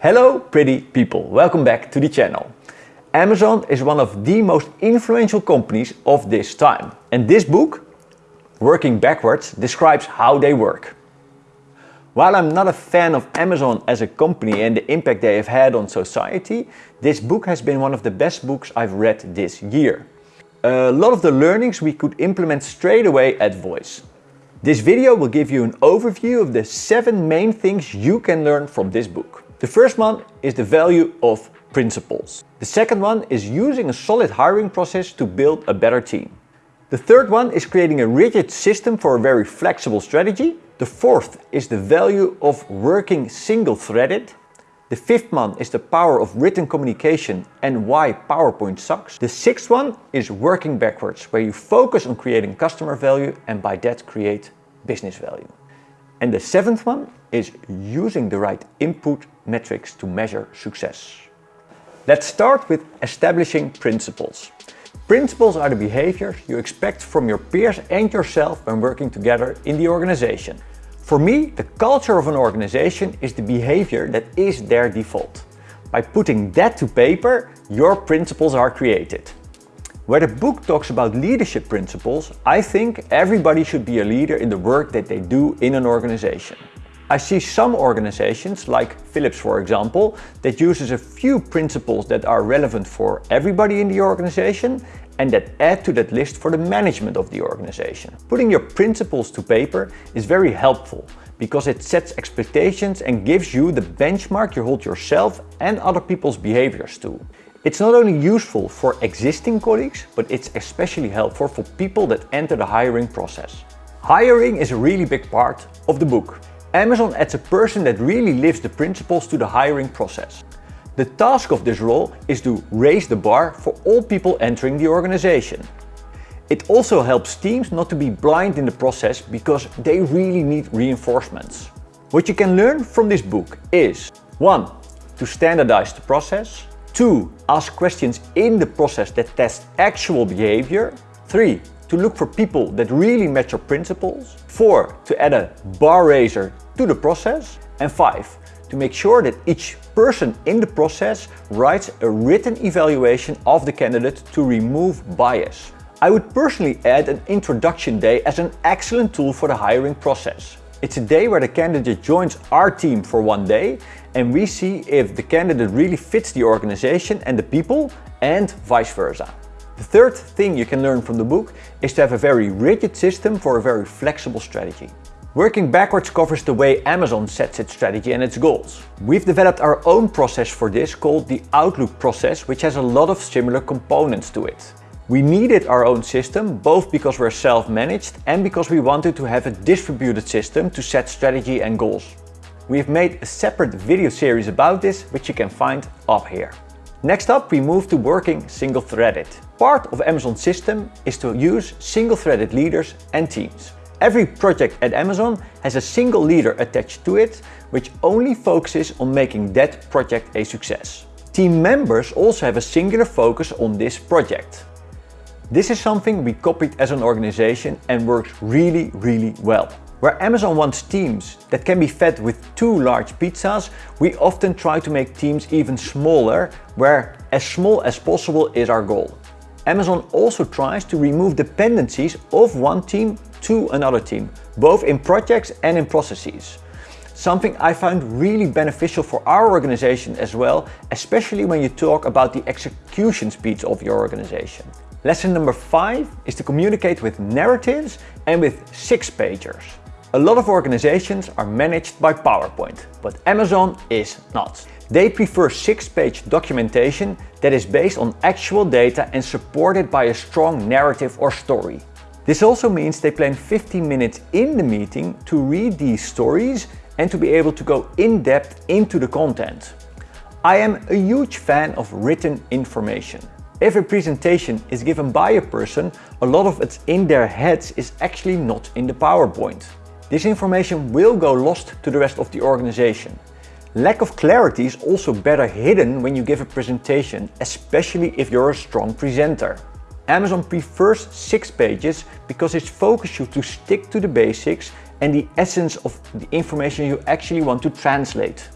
Hello pretty people, welcome back to the channel. Amazon is one of the most influential companies of this time. And this book, Working Backwards, describes how they work. While I'm not a fan of Amazon as a company and the impact they have had on society, this book has been one of the best books I've read this year. A lot of the learnings we could implement straight away at Voys. This video will give you an overview of the seven main things you can learn from this book. The first one is the value of principles. The second one is using a solid hiring process to build a better team. The third one is creating a rigid system for a very flexible strategy. The fourth is the value of working single-threaded. The fifth one is the power of written communication and why PowerPoint sucks. The sixth one is working backwards, where you focus on creating customer value and by that create business value. And the seventh one is using the right input metrics to measure success. Let's start with establishing principles. Principles are the behaviors you expect from your peers and yourself when working together in the organization. For me, the culture of an organization is the behavior that is their default. By putting that to paper, your principles are created. Where the book talks about leadership principles, I think everybody should be a leader in the work that they do in an organization. I see some organizations, like Philips for example, that uses a few principles that are relevant for everybody in the organization and that add to that list for the management of the organization. Putting your principles to paper is very helpful because it sets expectations and gives you the benchmark you hold yourself and other people's behaviors to. It's not only useful for existing colleagues, but it's especially helpful for people that enter the hiring process. Hiring is a really big part of the book. Amazon adds a person that really lives the principles to the hiring process. The task of this role is to raise the bar for all people entering the organization. It also helps teams not to be blind in the process because they really need reinforcements. What you can learn from this book is 1. To standardize the process 2. Ask questions in the process that test actual behavior. 3. To look for people that really match your principles. 4. To add a bar raiser to the process. And 5. To make sure that each person in the process writes a written evaluation of the candidate to remove bias. I would personally add an introduction day as an excellent tool for the hiring process. It's a day where the candidate joins our team for one day and we see if the candidate really fits the organization and the people and vice versa. The third thing you can learn from the book is to have a very rigid system for a very flexible strategy. Working backwards covers the way Amazon sets its strategy and its goals. We've developed our own process for this called the Outlook process, which has a lot of similar components to it. We needed our own system, both because we're self-managed and because we wanted to have a distributed system to set strategy and goals. We've made a separate video series about this, which you can find up here. Next up, we move to working single-threaded. Part of Amazon's system is to use single-threaded leaders and teams. Every project at Amazon has a single leader attached to it, which only focuses on making that project a success. Team members also have a singular focus on this project. This is something we copied as an organization and works really, really well. Where Amazon wants teams that can be fed with two large pizzas, we often try to make teams even smaller, where as small as possible is our goal. Amazon also tries to remove dependencies of one team to another team, both in projects and in processes. Something I found really beneficial for our organization as well, especially when you talk about the execution speeds of your organization. Lesson number five is to communicate with narratives and with six pagers. A lot of organizations are managed by PowerPoint, but Amazon is not. They prefer six-page documentation that is based on actual data and supported by a strong narrative or story. This also means they plan 15 minutes in the meeting to read these stories and to be able to go in depth into the content. I am a huge fan of written information. If a presentation is given by a person, a lot of it in their heads is actually not in the PowerPoint. This information will go lost to the rest of the organization. Lack of clarity is also better hidden when you give a presentation, especially if you're a strong presenter. Amazon prefers six pages because it focuses you to stick to the basics and the essence of the information you actually want to translate.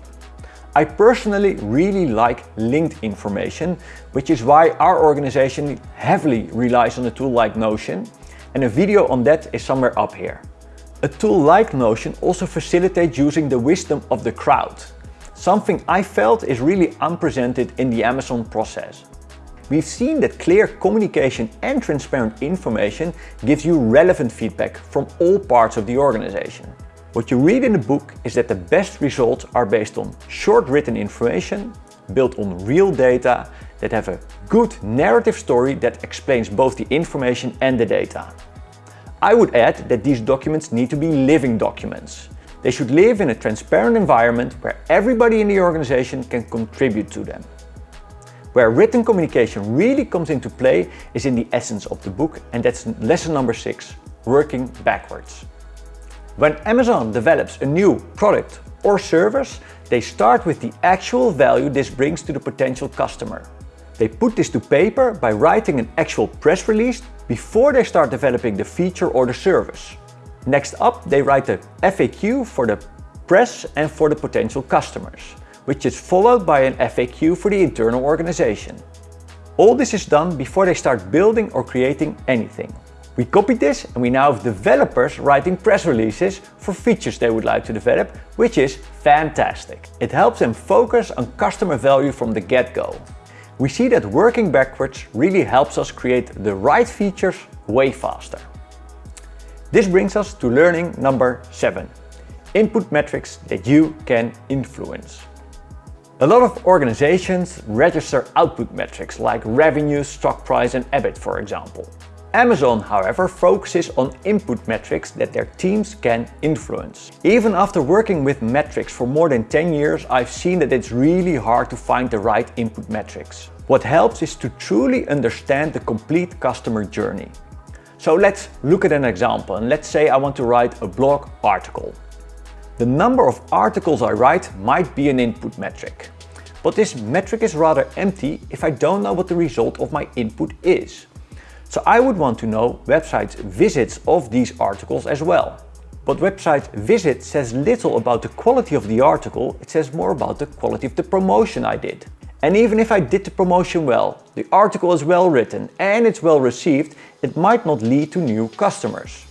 I personally really like linked information, which is why our organization heavily relies on a tool like Notion, and a video on that is somewhere up here. A tool like Notion also facilitates using the wisdom of the crowd, something I felt is really unpresented in the Amazon process. We've seen that clear communication and transparent information gives you relevant feedback from all parts of the organization. What you read in the book is that the best results are based on short written information, built on real data, that have a good narrative story that explains both the information and the data. I would add that these documents need to be living documents. They should live in a transparent environment where everybody in the organization can contribute to them. Where written communication really comes into play is in the essence of the book and that's lesson number six, working backwards. When Amazon develops a new product or service, they start with the actual value this brings to the potential customer. They put this to paper by writing an actual press release before they start developing the feature or the service. Next up, they write the FAQ for the press and for the potential customers, which is followed by an FAQ for the internal organization. All this is done before they start building or creating anything. We copied this and we now have developers writing press releases for features they would like to develop, which is fantastic. It helps them focus on customer value from the get-go. We see that working backwards really helps us create the right features way faster. This brings us to learning number 7. Input metrics that you can influence. A lot of organizations register output metrics like revenue, stock price and EBIT for example. Amazon, however, focuses on input metrics that their teams can influence. Even after working with metrics for more than 10 years, I've seen that it's really hard to find the right input metrics. What helps is to truly understand the complete customer journey. So let's look at an example and let's say I want to write a blog article. The number of articles I write might be an input metric. But this metric is rather empty if I don't know what the result of my input is. So I would want to know websites visits of these articles as well. But website visit says little about the quality of the article, it says more about the quality of the promotion I did. And even if I did the promotion well, the article is well written and it's well received, it might not lead to new customers.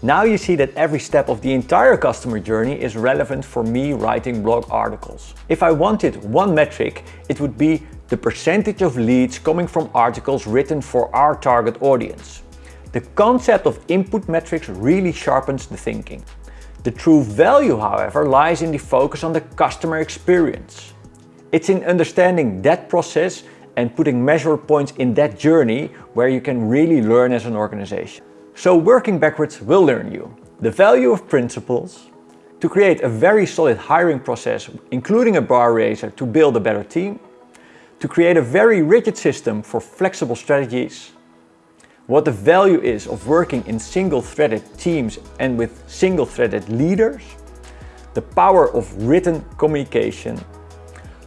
Now you see that every step of the entire customer journey is relevant for me writing blog articles. If I wanted one metric, it would be the percentage of leads coming from articles written for our target audience. The concept of input metrics really sharpens the thinking. The true value, however, lies in the focus on the customer experience. It's in understanding that process and putting measure points in that journey where you can really learn as an organization. So working backwards will learn you the value of principles, to create a very solid hiring process, including a bar raiser to build a better team, to create a very rigid system for flexible strategies, what the value is of working in single-threaded teams and with single-threaded leaders, the power of written communication,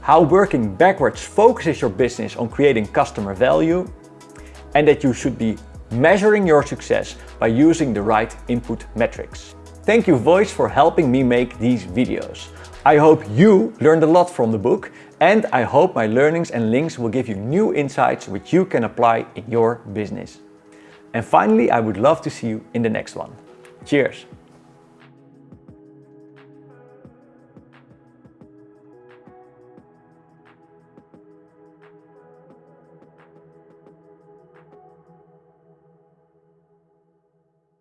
how working backwards focuses your business on creating customer value, and that you should be measuring your success by using the right input metrics. Thank you Voys for helping me make these videos. I hope you learned a lot from the book and I hope my learnings and links will give you new insights which you can apply in your business. And finally, I would love to see you in the next one. Cheers!